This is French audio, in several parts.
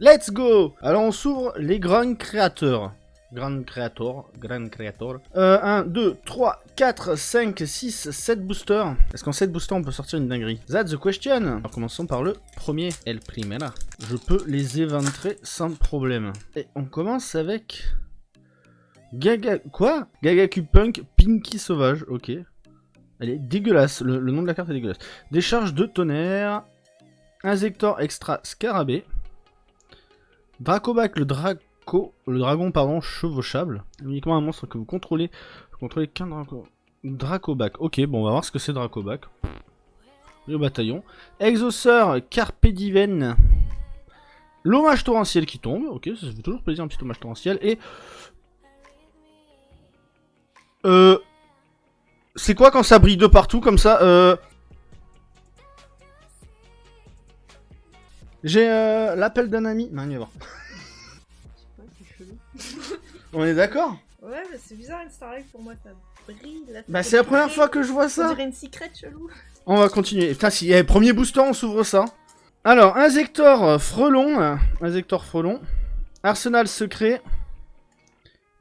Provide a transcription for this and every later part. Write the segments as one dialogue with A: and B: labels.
A: Let's go Alors on s'ouvre les Grand Creators. Grand Creator, Grand Creator. Euh, 1, 2, 3, 4, 5, 6, 7 boosters. Est-ce qu'en 7 boosters on peut sortir une dinguerie? That's the question Alors commençons par le premier, El Primera. Je peux les éventrer sans problème. Et on commence avec... Gaga... Quoi? Gagaku Punk Pinky Sauvage, ok. Elle est dégueulasse, le, le, nom de la carte est dégueulasse. Décharge de tonnerre. Inzector Extra Scarabée. Dracobac, le Draco... Le dragon, pardon, chevauchable. Uniquement un monstre que vous contrôlez. Vous contrôlez qu'un Draco... Dracobac. Ok, bon, on va voir ce que c'est Dracobac. Le bataillon. Exauceur Carpediven. L'hommage torrentiel qui tombe. Ok, ça fait toujours plaisir, un petit hommage torrentiel. Et... Euh... C'est quoi quand ça brille de partout comme ça euh... J'ai euh, l'appel d'un ami. Non, il va voir. On est d'accord
B: Ouais, mais c'est bizarre une Starlight pour moi, ça brille. Là,
A: Bah, c'est la première fois que je vois
B: On
A: ça.
B: dirait une secret chelou.
A: On va continuer. Putain, si eh, premier booster, on s'ouvre ça. Alors, Inzector euh, Frelon. euh, Inzector Frelon. Arsenal secret.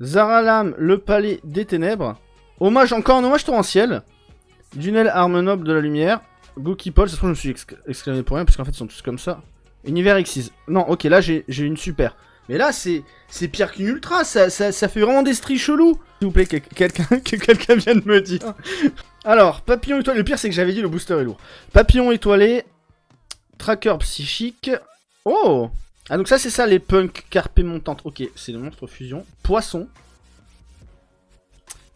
A: Zaralam, le palais des ténèbres. Hommage, encore un hommage torrentiel. Dunel, arme noble de la lumière. Goki Paul, ça se trouve, je me suis exc- exclamé pour rien, parce qu'en fait, ils sont tous comme ça. Univers X6. Non, ok, là, j'ai j'ai une super. Mais là, c'est c'est pire qu'une ultra, ça, ça, ça fait vraiment des stries chelous. S'il vous plaît, que quelqu'un que quelqu'un vienne me dire. Alors, papillon étoilé. Le pire, c'est que j'avais dit le booster est lourd. Papillon étoilé. Tracker psychique. Oh Ah, donc ça, c'est ça, les punks carpé montantes. Ok, c'est le monstre fusion. Poisson.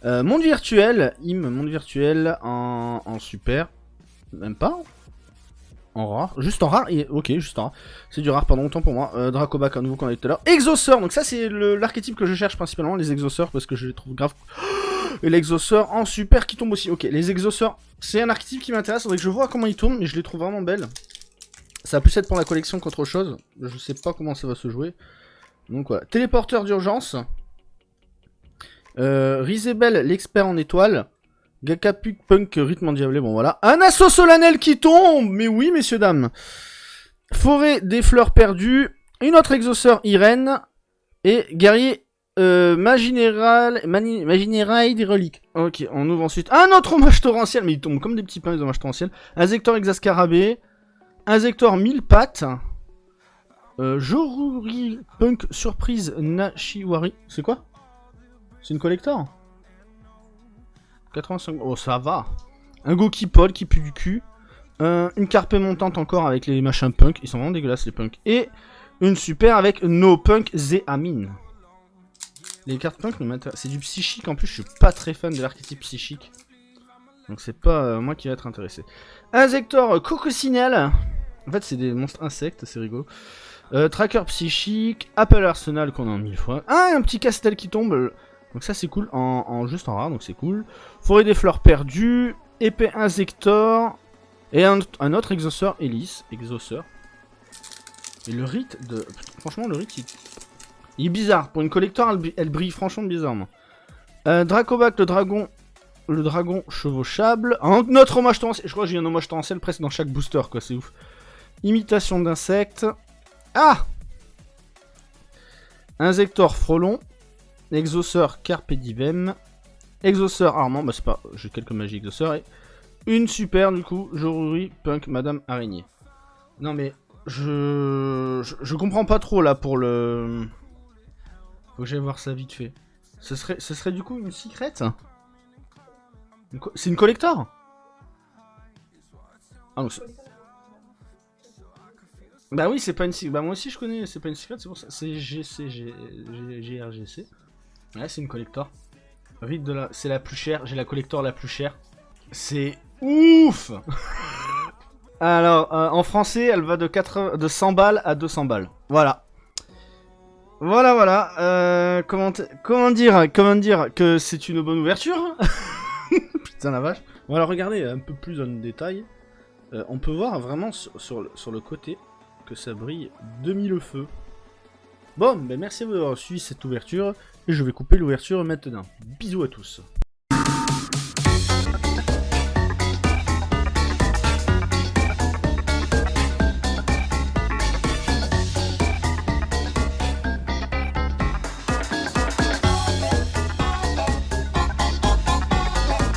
A: Euh, monde virtuel. Im, monde virtuel en, en super. Même pas. En rare. Juste en rare. Ok, juste en rare. C'est du rare, pardon, autant pour moi. Euh, Dracobac, un nouveau qu'on a tout à l'heure. Donc ça, c'est l'archétype que je cherche principalement, les exauceurs, parce que je les trouve grave et l'exauceur en super qui tombe aussi. Ok, les exauceurs, c'est un archétype qui m'intéresse. Faudrait que je vois comment ils tournent, mais je les trouve vraiment belles. Ça va plus être pour la collection qu'autre chose. Je sais pas comment ça va se jouer. Donc voilà. Téléporteur d'urgence. Euh, l'expert en étoiles. Gakapuk Punk, rythme endiablé. Bon voilà. Un assaut solennel qui tombe Mais oui, messieurs, dames. Forêt des fleurs perdues. Une autre exauceur, Irène. Et guerrier euh, Maginéral, des reliques. Ok, on ouvre ensuite un autre hommage torrentiel, mais ils tombent comme des petits pains les hommages torrentiels. Inzector Exascarabée, Inzector mille pattes, euh, Joruri Punk Surprise Nashiwari. C'est quoi? C'est une collector? 85. Oh, ça va. Un Goki Paul qui pue du cul. Une carpe montante encore avec les machins punk. Ils sont vraiment dégueulasses les punks. Et une super avec No Punk Zeamin. Les cartes punk m'intéressent. C'est du psychique en plus, je suis pas très fan de l'archétype psychique. Donc c'est pas euh, moi qui va être intéressé. Inzector Cococinelle. En fait, c'est des monstres insectes, c'est rigolo. Euh, tracker psychique, Apple Arsenal qu'on a en mille fois. Ah, un petit castel qui tombe. Donc ça c'est cool, en, juste en rare, donc c'est cool. Forêt des fleurs perdues, épée Inzector, et un, autre exauceur Hélice, exauceur. Et le rite de... Franchement, le rite, il, il est bizarre. Pour une collector, elle, brille franchement bizarrement. Euh, Dracobac, le dragon... Le dragon chevauchable. Un autre hommage torrentiel. Je crois que j'ai un hommage torrentiel presque dans chaque booster, quoi, c'est ouf. Imitation d'insectes. Ah Inzector frelon. Exauceur carpe diem. Exauceur armand. Bah, c'est pas... J'ai quelques magies exauceurs. Et une super, du coup. Joruri punk madame araignée. Non, mais... Je... je... comprends pas trop, là, pour le... Faut que j'aille voir ça vite fait. Ce serait, ce serait du coup une co- C'est une collector? Ah non, Bah oui, c'est pas une secret. Bah moi aussi je connais, c'est pas une secret, c'est pour ça. C'est GC, GRGC. Ouais, c'est une collector. Rite de la... C'est la plus chère, j'ai la collector la plus chère. C'est ouf Alors, euh, en français, elle va de, 80 de 100 balles à 200 balles. Voilà. Voilà, voilà. Euh, comment, dire, comment dire que c'est une bonne ouverture Putain la vache. Bon alors regardez un peu plus en détail. Euh, on peut voir vraiment sur, sur le, sur le côté que ça brille demi le feu. Bon, ben merci d'avoir suivi cette ouverture et je vais couper l'ouverture maintenant. Bisous à tous.